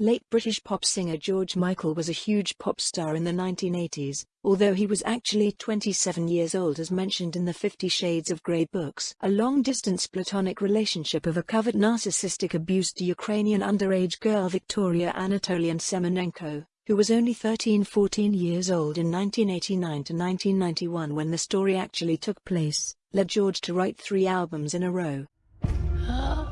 Late British pop singer George Michael was a huge pop star in the 1980s, although he was actually 27 years old as mentioned in the Fifty Shades of Grey books. A long-distance platonic relationship of a covert narcissistic abuse to Ukrainian underage girl Victoria Anatolian Semenenko, who was only 13-14 years old in 1989 to 1991 when the story actually took place, led George to write three albums in a row. Oh.